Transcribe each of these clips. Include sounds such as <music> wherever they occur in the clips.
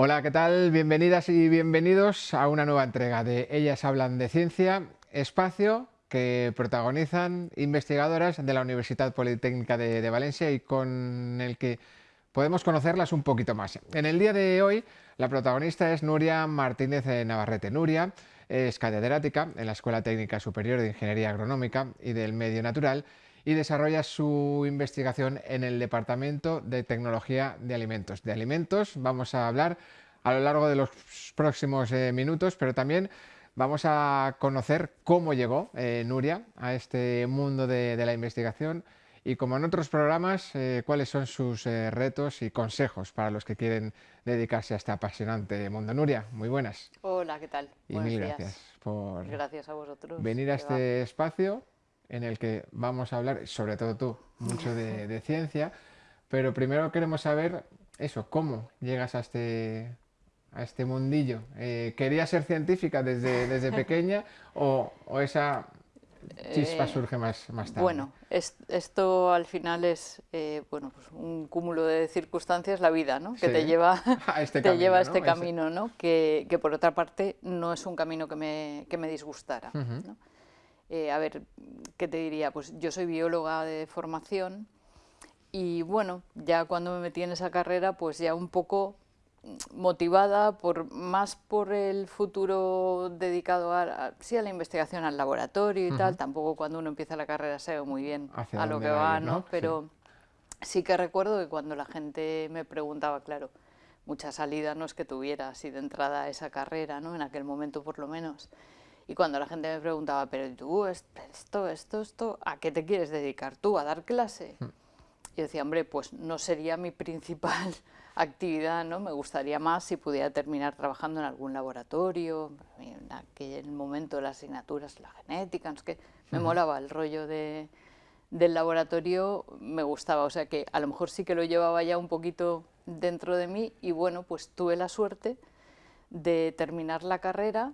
Hola, ¿qué tal? Bienvenidas y bienvenidos a una nueva entrega de Ellas hablan de ciencia, espacio que protagonizan investigadoras de la Universidad Politécnica de, Valencia y con el que podemos conocerlas un poquito más. En el día de hoy la protagonista es Nuria Martínez Navarrete. Nuria es catedrática en la Escuela Técnica Superior de Ingeniería Agronómica y del Medio Natural y desarrolla su investigación en el Departamento de Tecnología de Alimentos. De alimentos vamos a hablar a lo largo de los próximos eh, minutos, pero también vamos a conocer cómo llegó eh, Nuria a este mundo de, la investigación y como en otros programas, eh, cuáles son sus retos y consejos para los que quieren dedicarse a este apasionante mundo. Nuria, muy buenas. Hola, ¿qué tal? Y mil gracias por gracias a vosotros. venir a este espacio en el que vamos a hablar, sobre todo tú, mucho de, ciencia, pero primero queremos saber eso, cómo llegas a este, a este mundillo. Eh, ¿Querías ser científica desde, desde pequeña o, esa chispa eh, surge más, más tarde? Bueno, esto al final es eh, bueno, pues un cúmulo de circunstancias, la vida, ¿no? que te lleva <laughs> a este te camino, lleva a este camino, ¿no? Que, que, por otra parte no es un camino que me, que me disgustara. ¿no? Eh, a ver, ¿qué te diría? Pues yo soy bióloga de formación y bueno, ya cuando me metí en esa carrera, pues ya un poco motivada por más por el futuro dedicado a, sí, a la investigación al laboratorio y tal, tampoco cuando uno empieza la carrera sé muy bien a lo que va, ¿no? Pero sí. que recuerdo que cuando la gente me preguntaba, claro, mucha salida no es que tuviera así de entrada a esa carrera, ¿no? En aquel momento por lo menos. Y cuando la gente me preguntaba, pero tú, esto, esto, esto, ¿a qué te quieres dedicar tú? ¿A dar clase? Hmm. Y yo decía, hombre, pues no sería mi principal <laughs> actividad, ¿no? Me gustaría más si pudiera terminar trabajando en algún laboratorio, en aquel momento las asignaturas, la genética, no que me molaba el rollo de, del laboratorio, me gustaba, o sea que a lo mejor sí que lo llevaba ya un poquito dentro de mí y bueno, pues tuve la suerte de terminar la carrera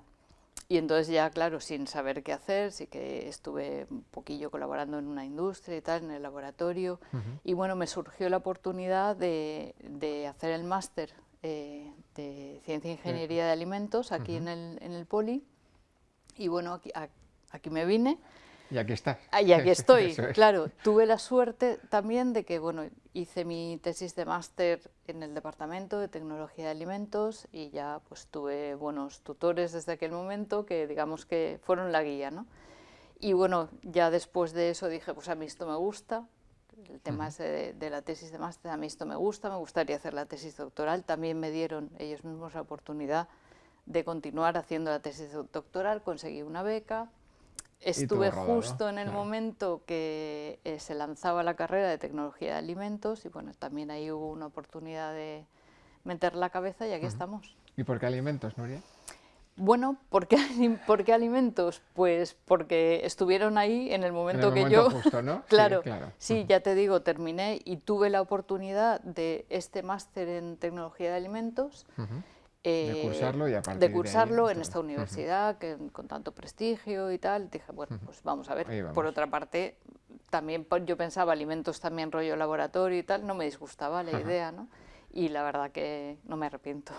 y entonces ya, claro, sin saber qué hacer, sí que estuve un poquillo colaborando en una industria y tal, en el laboratorio. Y bueno, me surgió la oportunidad de, de hacer el máster eh, de Ciencia e Ingeniería de Alimentos aquí en, el, en el Poli. Y bueno, aquí, aquí me vine. Y aquí estás. Ah, y aquí <laughs> estoy, claro. Tuve la suerte también de que, bueno, hice mi tesis de máster en el Departamento de Tecnología de Alimentos y ya pues tuve buenos tutores desde aquel momento que digamos que fueron la guía, ¿no? Y bueno, ya después de eso dije, pues a mí esto me gusta, el tema de, de, la tesis de máster, a mí esto me gusta, me gustaría hacer la tesis doctoral, también me dieron ellos mismos la oportunidad de continuar haciendo la tesis doctoral, conseguí una beca, Estuve justo en el momento que eh, se lanzaba la carrera de tecnología de alimentos y bueno, también ahí hubo una oportunidad de meter la cabeza y aquí estamos. ¿Y por qué alimentos, Nuria? Bueno, ¿por qué, ¿por qué, alimentos? Pues porque estuvieron ahí en el momento que yo... Justo, ¿no? <laughs> claro, sí, claro. sí, ya te digo, terminé y tuve la oportunidad de este máster en tecnología de alimentos eh, cursarlo y De cursarlo en esta universidad que, con tanto prestigio y tal. Dije, bueno, pues vamos a ver. Por otra parte, también yo pensaba alimentos también rollo laboratorio y tal, no me disgustaba la idea, ¿no? Y la verdad que no me arrepiento.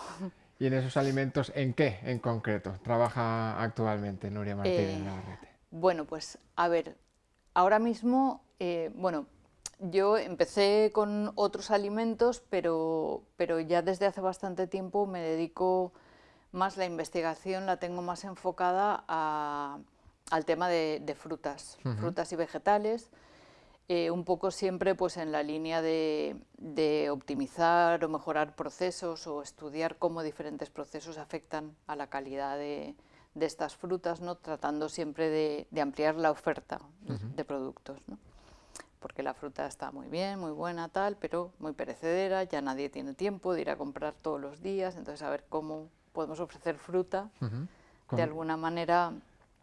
¿Y en esos alimentos en qué en concreto trabaja actualmente Nuria Martínez eh, Bueno, pues a ver, ahora mismo, eh, bueno, yo empecé con otros alimentos, pero, pero ya desde hace bastante tiempo me dedico más la investigación, la tengo más enfocada al tema de, frutas, frutas y vegetales, eh, un poco siempre pues en la línea de, optimizar o mejorar procesos o estudiar cómo diferentes procesos afectan a la calidad de, estas frutas, ¿no? tratando siempre de, ampliar la oferta de productos. ¿no? Porque la fruta está muy bien, muy buena, tal, pero muy perecedera, ya nadie tiene tiempo de ir a comprar todos los días, entonces a ver cómo podemos ofrecer fruta de alguna manera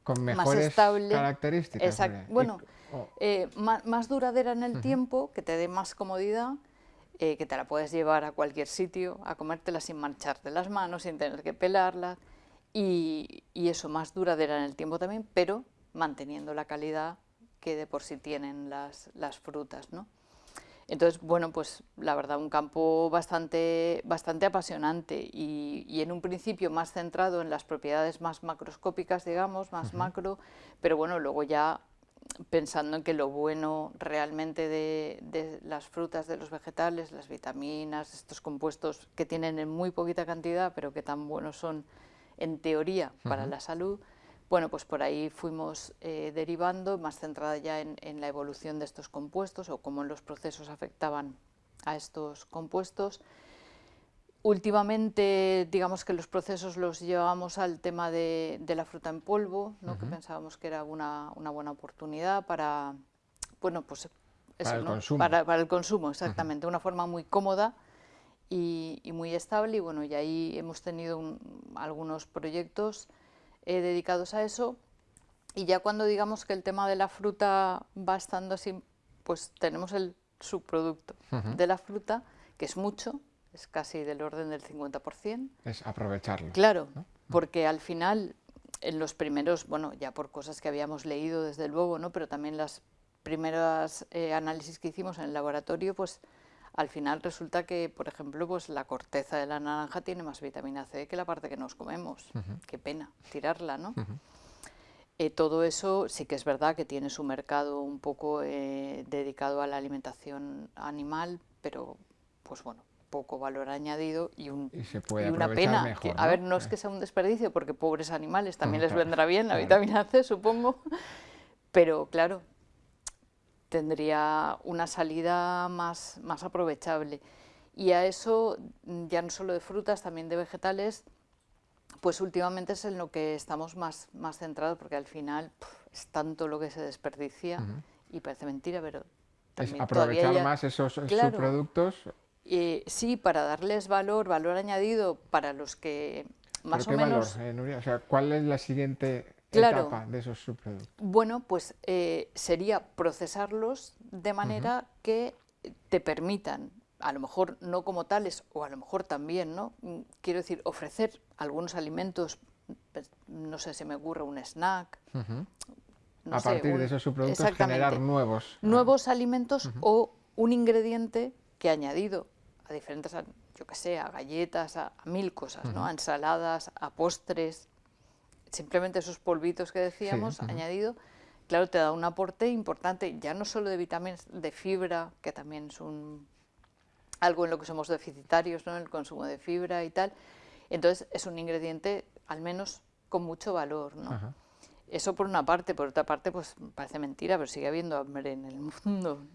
con mejores más estable. características. Exacto. Bueno, eh, más, duradera en el tiempo, que te dé más comodidad, eh, que te la puedes llevar a cualquier sitio, a comértela sin mancharte las manos, sin tener que pelarla, y, y eso, más duradera en el tiempo también, pero manteniendo la calidad que de por sí tienen las, frutas. ¿no? Entonces, bueno, pues la verdad, un campo bastante, bastante apasionante y, en un principio más centrado en las propiedades más macroscópicas, digamos, más macro, pero bueno, luego ya pensando en que lo bueno realmente de, las frutas, de los vegetales, las vitaminas, estos compuestos que tienen en muy poquita cantidad, pero que tan buenos son en teoría para la salud, bueno, pues por ahí fuimos eh, derivando, más centrada ya en, la evolución de estos compuestos o cómo los procesos afectaban a estos compuestos. Últimamente, digamos que los procesos los llevamos al tema de, la fruta en polvo, ¿no? que pensábamos que era una, buena oportunidad para, bueno, pues para, el consumo. Para, el consumo, exactamente, una forma muy cómoda y, muy estable. Y bueno, y ahí hemos tenido algunos proyectos eh, dedicados a eso. Y ya cuando digamos que el tema de la fruta va estando así, pues tenemos el subproducto de la fruta, que es mucho, es casi del orden del 50%. Es aprovecharlo. Claro, porque al final, en los primeros, bueno, ya por cosas que habíamos leído desde luego, ¿no? pero también las primeras eh, análisis que hicimos en el laboratorio, pues al final resulta que, por ejemplo, pues la corteza de la naranja tiene más vitamina C que la parte que nos comemos. Qué pena tirarla, ¿no? Eh, todo eso sí que es verdad que tiene su mercado un poco eh, dedicado a la alimentación animal, pero pues bueno, poco valor añadido y, un, una pena. a ver, no es que sea un desperdicio, porque pobres animales también les vendrá bien la vitamina C, supongo, pero claro, tendría una salida más, más aprovechable. Y a eso, ya no solo de frutas, también de vegetales, pues últimamente es en lo que estamos más, más centrados, porque al final es tanto lo que se desperdicia, y parece mentira, pero es aprovechar más esos subproductos. Eh, sí, para darles valor, valor añadido para los que más o menos... Valor, eh, o sea, ¿cuál es la siguiente etapa de esos subproductos? Bueno, pues eh, sería procesarlos de manera que te permitan, a lo mejor no como tales, o a lo mejor también, ¿no? Mm, quiero decir, ofrecer algunos alimentos, pues, no sé, se me ocurre un snack. a partir de esos subproductos generar nuevos. Nuevos alimentos o un ingrediente que añadido a diferentes, yo que sé, a galletas, a, mil cosas, ¿no? A ensaladas, a postres, simplemente esos polvitos que decíamos, añadido, claro, te da un aporte importante, ya no solo de vitaminas, de fibra, que también es un, algo en lo que somos deficitarios, ¿no? el consumo de fibra y tal. Entonces es un ingrediente, al menos, con mucho valor. ¿no? Eso por una parte, por otra parte, pues parece mentira, pero sigue habiendo hambre en el mundo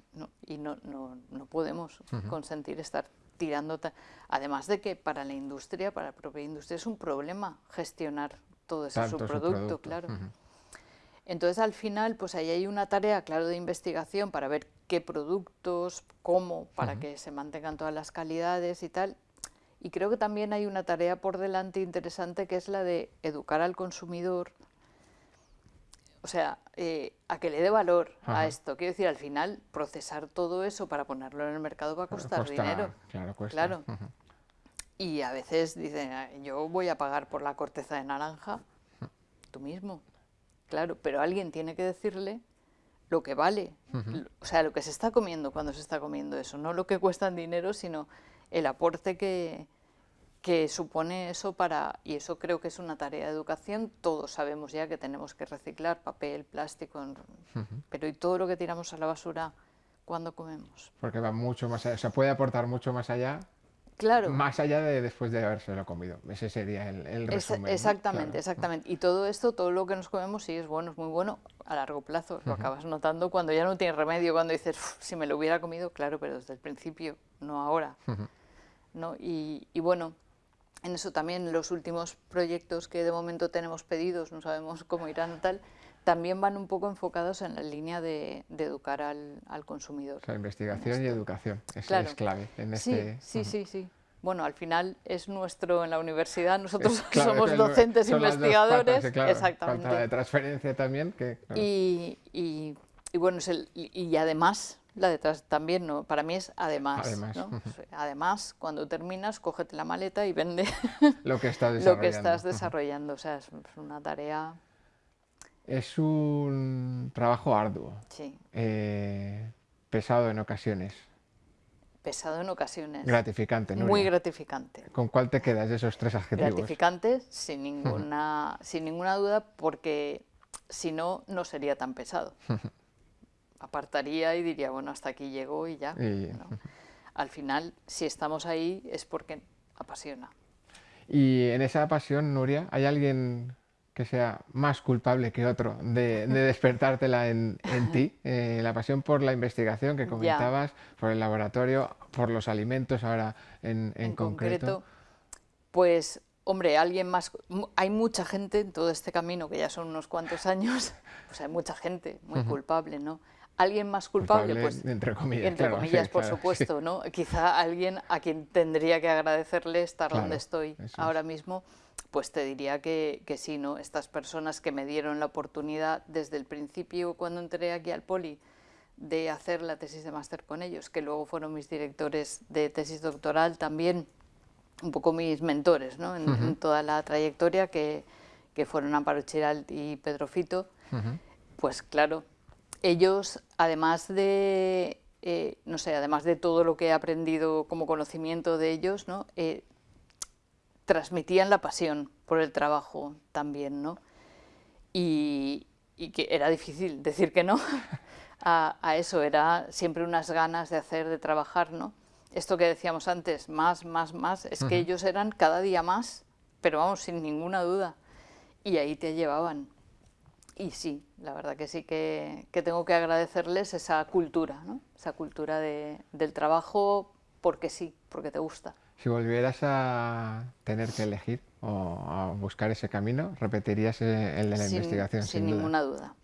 y no, no, no podemos consentir estar tirando. Además de que para la industria, para la propia industria, es un problema gestionar todo ese subproducto, claro. Entonces, al final, pues ahí hay una tarea, claro, de investigación para ver qué productos, cómo, para que se mantengan todas las calidades y tal. Y creo que también hay una tarea por delante interesante que es la de educar al consumidor, o sea, eh, a que le dé valor a esto. Quiero decir, al final, procesar todo eso para ponerlo en el mercado va a costar dinero. Claro, cuesta. Claro. Y a veces dicen, ah, yo voy a pagar por la corteza de naranja, tú mismo. Claro, pero alguien tiene que decirle lo que vale, o sea, lo que se está comiendo cuando se está comiendo eso, no lo que cuesta en dinero, sino el aporte que, que supone eso para, y eso creo que es una tarea de educación, todos sabemos ya que tenemos que reciclar papel, plástico, pero ¿y todo lo que tiramos a la basura cuando comemos? Porque va mucho más allá, o sea, puede aportar mucho más allá Claro. Más allá de después de habérselo comido. Ese sería el, resumen. exactamente, exactamente. Y todo esto, todo lo que nos comemos, sí es bueno, es muy bueno a largo plazo. Lo acabas notando cuando ya no tiene remedio, cuando dices, si me lo hubiera comido, claro, pero desde el principio, no ahora. ¿no? Y, y, bueno, en eso también los últimos proyectos que de momento tenemos pedidos, no sabemos cómo irán tal, también van un poco enfocados en la línea de, educar al, consumidor. O sea, investigación y educación, es, es clave en este... Sí, sí, sí, Bueno, al final es nuestro en la universidad, nosotros somos docentes investigadores, exactamente. Falta de transferencia también. Que, y, y, y, bueno, y, además, la detrás también, ¿no? para mí es además. Además, ¿no? además cuando terminas, cógete la maleta y vende lo que, <laughs> lo que estás desarrollando. O sea, es una tarea es un trabajo arduo, sí. eh, pesado en ocasiones. pesado en ocasiones. Gratificante, ¿no? Muy gratificante. ¿Con cuál te quedas de esos tres adjetivos? Gratificante, sin ninguna, <laughs> sin ninguna duda, porque si no, no sería tan pesado. <laughs> Apartaría y diría, bueno, hasta aquí llego y ya. <laughs> Al final, si estamos ahí es porque apasiona. Y en esa pasión, Nuria, ¿hay alguien que sea más culpable que otro de, despertártela en, ti, <laughs> eh, la pasión por la investigación que comentabas, por el laboratorio, por los alimentos ahora en, concreto. Pues, hombre, alguien más, hay mucha gente en todo este camino, que ya son unos cuantos años, <laughs> pues hay mucha gente muy culpable, ¿no? Alguien más culpable, pues, entre comillas, entre comillas por supuesto, ¿no? Quizá alguien a quien tendría que agradecerle estar donde estoy ahora mismo, pues te diría que, que, sí, ¿no? Estas personas que me dieron la oportunidad desde el principio, cuando entré aquí al Poli, de hacer la tesis de máster con ellos, que luego fueron mis directores de tesis doctoral también, un poco mis mentores ¿no? en, toda la trayectoria, que, que fueron Amparo Chiral y Pedro Fito, pues claro, ellos, además de, eh, no sé, además de todo lo que he aprendido como conocimiento de ellos, ¿no? Eh, transmitían la pasión por el trabajo también, ¿no? Y, que era difícil decir que no <laughs> a, eso, era siempre unas ganas de hacer, de trabajar, ¿no? Esto que decíamos antes, más, más, más, es que ellos eran cada día más, pero vamos, sin ninguna duda, y ahí te llevaban. Y sí, la verdad que sí que, que tengo que agradecerles esa cultura, ¿no? esa cultura de, del trabajo porque sí, porque te gusta. Si volvieras a tener que elegir o a buscar ese camino, ¿repetirías el de la investigación? Sin, ninguna duda.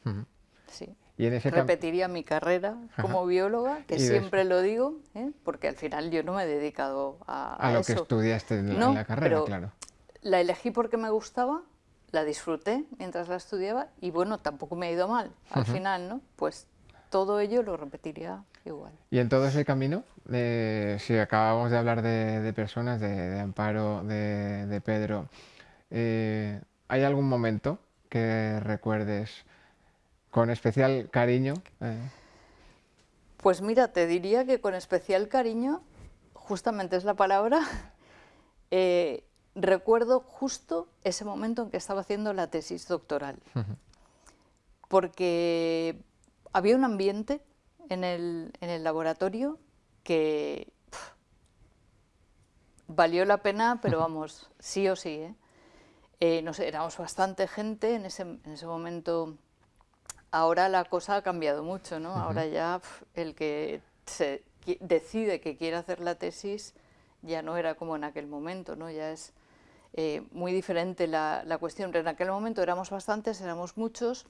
sí. ¿Y en ese Repetiría mi carrera como bióloga, que siempre lo digo, ¿eh? porque al final yo no me he dedicado a, a, a lo que estudiaste en, la carrera, claro. La elegí porque me gustaba, la disfruté mientras la estudiaba y bueno, tampoco me ha ido mal al final, ¿no? Pues todo ello lo repetiría igual. Y en todo ese camino, si acabamos de hablar de, personas, de, Amparo, de, Pedro, eh, ¿hay algún momento que recuerdes con especial cariño? Eh. Pues mira, te diría que con especial cariño, justamente es la palabra, <laughs> eh, recuerdo justo ese momento en que estaba haciendo la tesis doctoral. Porque había un ambiente en el, laboratorio que valió la pena, pero vamos, sí o sí. ¿eh? Eh, no sé, éramos bastante gente en ese, en ese, momento. Ahora la cosa ha cambiado mucho, ¿no? Ahora ya el que se decide que quiere hacer la tesis ya no era como en aquel momento, ¿no? Ya es eh, muy diferente la, la cuestión. En aquel momento éramos bastantes, éramos muchos,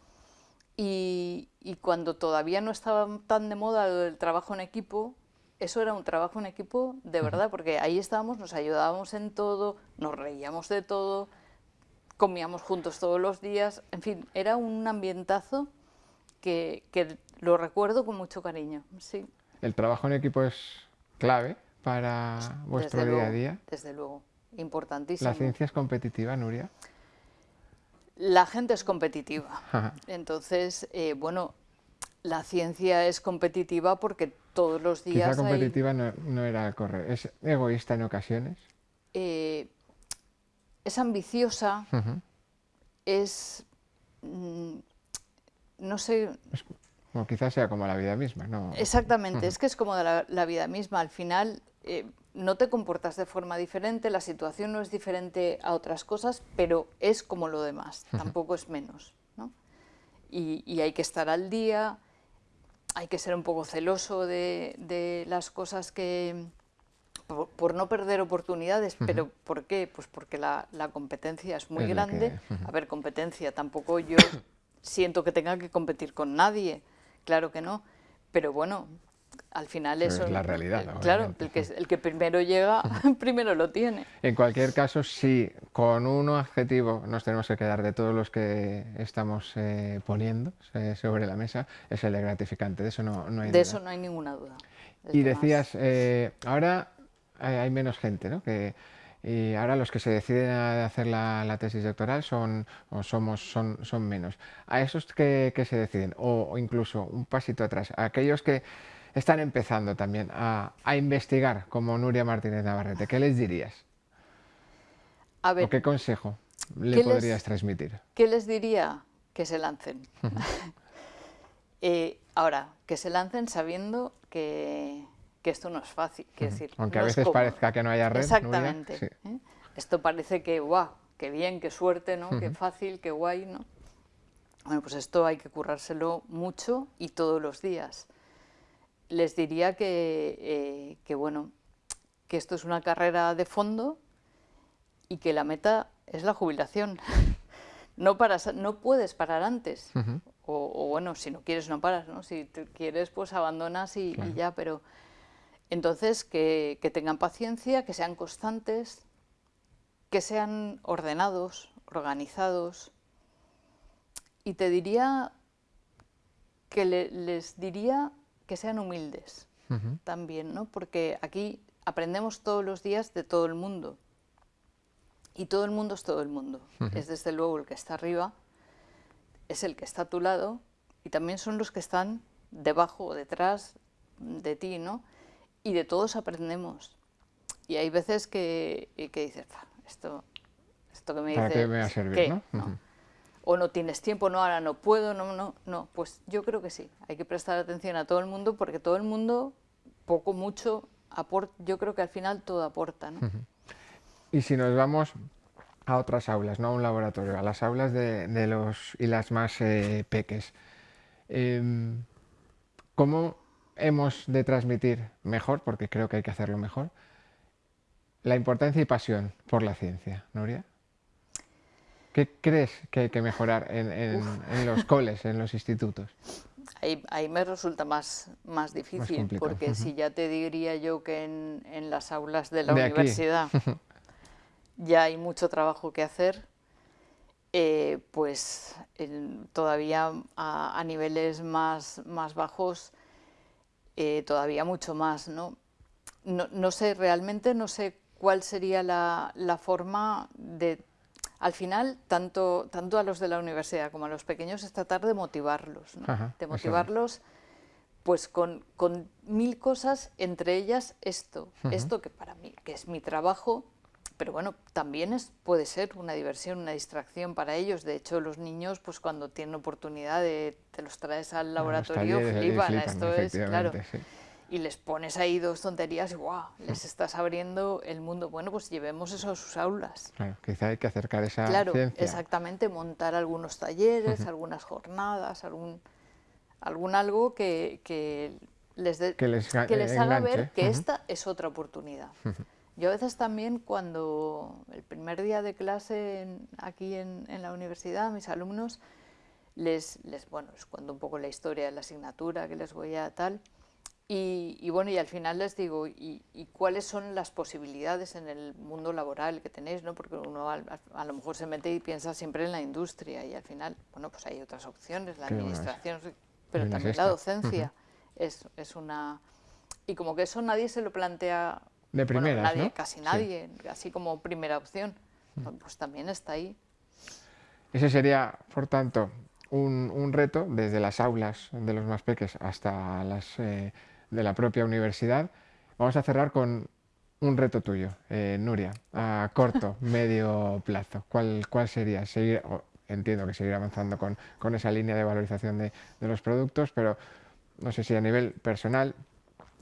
y, cuando todavía no estaba tan de moda el trabajo en equipo, eso era un trabajo en equipo de verdad, porque ahí estábamos, nos ayudábamos en todo, nos reíamos de todo, comíamos juntos todos los días, en fin, era un ambientazo que, lo recuerdo con mucho cariño. Sí. ¿El trabajo en equipo es clave para vuestro día a día? Desde luego, importantísimo. ¿La ciencia es competitiva, Nuria? La gente es competitiva. Entonces, eh, bueno, la ciencia es competitiva porque todos los días. Quizá competitiva no, era correr. ¿Es egoísta en ocasiones? Eh, es ambiciosa, es. Mm, no sé. o quizás sea como la vida misma, ¿no? Exactamente, es que es como la, la vida misma. Al final, eh, no te comportas de forma diferente, la situación no es diferente a otras cosas, pero es como lo demás, tampoco es menos. ¿no? Y, hay que estar al día, hay que ser un poco celoso de, las cosas que... Por, no perder oportunidades, pero ¿por qué? Pues porque la, competencia es muy grande. A ver, competencia, tampoco yo siento que tenga que competir con nadie, claro que no, pero bueno, al final eso es la realidad. claro, el que, el que primero llega, <laughs> primero lo tiene. En cualquier caso, sí, con un adjetivo nos tenemos que quedar de todos los que estamos eh, poniendo eh, sobre la mesa, es el de gratificante, de eso no, no hay De eso no hay ninguna duda. y decías, eh, ahora hay, menos gente, ¿no? Que, y ahora los que se deciden a hacer la, tesis doctoral son, o somos, son, son menos. A esos que, que se deciden, o, o incluso un pasito atrás, a aquellos que están empezando también a, investigar, como Nuria Martínez Navarrete, ¿qué les dirías? A ver, ¿O qué consejo le podrías transmitir? ¿Qué les diría? Que se lancen. <laughs> Eh, ahora, que se lancen sabiendo que, esto no es fácil. decir, Aunque a veces parezca que no haya red. Exactamente. ¿eh? Esto parece que, guau, qué bien, qué suerte, ¿no? Qué fácil, qué guay, ¿no? Bueno, pues esto hay que currárselo mucho y todos los días. Les diría que, eh, bueno, que esto es una carrera de fondo y que la meta es la jubilación. <laughs> no, paras, no puedes parar antes. o, bueno, si no quieres no paras, ¿no? Si quieres pues abandonas y, ya, pero entonces que, que tengan paciencia, que sean constantes, que sean ordenados, organizados, y te diría que les diría que sean humildes también, ¿no? Porque aquí aprendemos todos los días de todo el mundo. Y todo el mundo es todo el mundo. Es desde luego el que está arriba, es el que está a tu lado y también son los que están debajo o detrás de ti, ¿no? Y de todos aprendemos. Y hay veces que, que dices, esto, esto que me dice... qué me va a servir, ¿no? O no tienes tiempo, no, ahora no puedo, no, no, no. Pues yo creo que sí, hay que prestar atención a todo el mundo porque todo el mundo, poco, mucho, aporta, yo creo que al final todo aporta. ¿no? Y si nos vamos a otras aulas, no a un laboratorio, a las aulas de, los y las más eh, peques, em, ¿cómo hemos de transmitir mejor, porque creo que hay que hacerlo mejor, la importancia y pasión por la ciencia, Nuria? ¿Qué crees que hay que mejorar en, los coles, en los institutos? Ahí, me resulta más, más difícil, porque si ya te diría yo que en, las aulas de la universidad <laughs> ya hay mucho trabajo que hacer, eh, pues todavía a, niveles más, más bajos, eh, todavía mucho más, ¿no? ¿no? sé, realmente no sé cuál sería la, la forma de al final, tanto, tanto a los de la universidad como a los pequeños es tratar de motivarlos, de motivarlos pues con, mil cosas, entre ellas esto, esto que para mí, que es mi trabajo, pero bueno, también es, puede ser una diversión, una distracción para ellos. De hecho, los niños, pues cuando tienen oportunidad de, te los traes al laboratorio, flipan, esto es, claro y les pones ahí dos tonterías y ¡guau! Les estás abriendo el mundo. Bueno, pues llevemos eso a sus aulas. Claro, quizá hay que acercar esa Claro, exactamente, montar algunos talleres, algunas jornadas, algún, algún algo que, que les, que les, haga ver que esta es otra oportunidad. Yo a veces también cuando el primer día de clase aquí en, en, la universidad, a mis alumnos, les, les, bueno, les cuento un poco la historia de la asignatura que les voy a tal, y, bueno, y al final les digo, ¿y, cuáles son las posibilidades en el mundo laboral que tenéis? ¿no? Porque uno a, lo mejor se mete y piensa siempre en la industria y al final, bueno, pues hay otras opciones, la administración, pero también la docencia es, es, una... Y como que eso nadie se lo plantea... De primera, nadie, Casi nadie, así como primera opción. Pues también está ahí. Ese sería, por tanto, un, un reto desde las aulas de los más pequeños hasta las... Eh, de la propia universidad. Vamos a cerrar con un reto tuyo, eh, Nuria, a corto, <laughs> medio plazo. ¿Cuál, cuál sería? Seguir, entiendo que seguir avanzando con, con esa línea de valorización de, de, los productos, pero no sé si a nivel personal,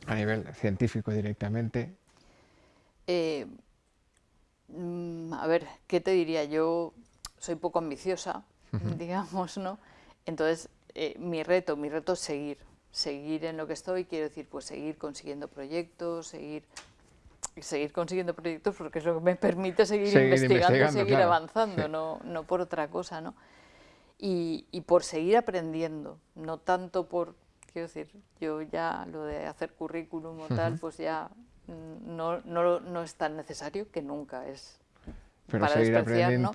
a nivel científico directamente. Eh, mm, a ver, ¿qué te diría? Yo soy poco ambiciosa, <laughs> digamos, ¿no? Entonces, eh, mi reto, mi reto es seguir, seguir en lo que estoy, quiero decir, pues seguir consiguiendo proyectos, seguir seguir consiguiendo proyectos porque es lo que me permite seguir, investigando, seguir avanzando, no, no por otra cosa, ¿no? Y, y, por seguir aprendiendo, no tanto por, quiero decir, yo ya lo de hacer currículum o tal, pues ya no, no, no, es tan necesario que nunca es Pero para despreciar, ¿no?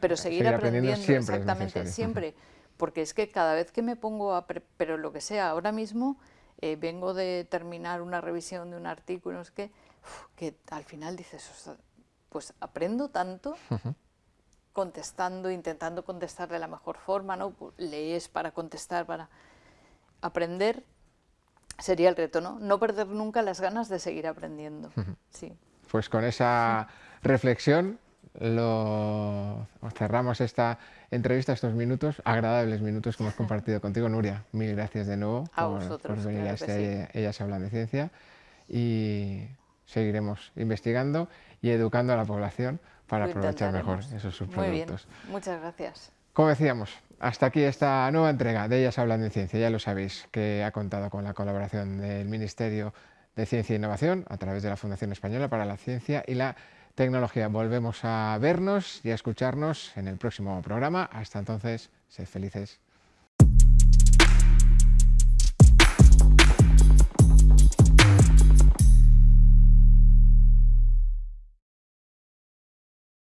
Pero seguir, aprendiendo, siempre exactamente, siempre <laughs> porque es que cada vez que me pongo a, pero lo que sea, ahora mismo eh, vengo de terminar una revisión de un artículo, es que, que al final dices, pues aprendo tanto contestando, intentando contestar de la mejor forma, ¿no? Lees para contestar, para aprender sería el reto, ¿no? No perder nunca las ganas de seguir aprendiendo. Sí. Pues con esa reflexión lo cerramos esta entrevista, estos minutos, agradables minutos que hemos <laughs> compartido contigo, Nuria. Mil gracias de nuevo por, venir a este Ellas Hablan de Ciencia y seguiremos investigando y educando a la población para aprovechar mejor esos subproductos. Muy bien, muchas gracias. Como decíamos, hasta aquí esta nueva entrega de Ellas Hablan de Ciencia, ya lo sabéis, que ha contado con la colaboración del Ministerio de Ciencia e Innovación a través de la Fundación Española para la Ciencia y la Tecnología. Volvemos a vernos y a escucharnos en el próximo programa. Hasta entonces, sed felices.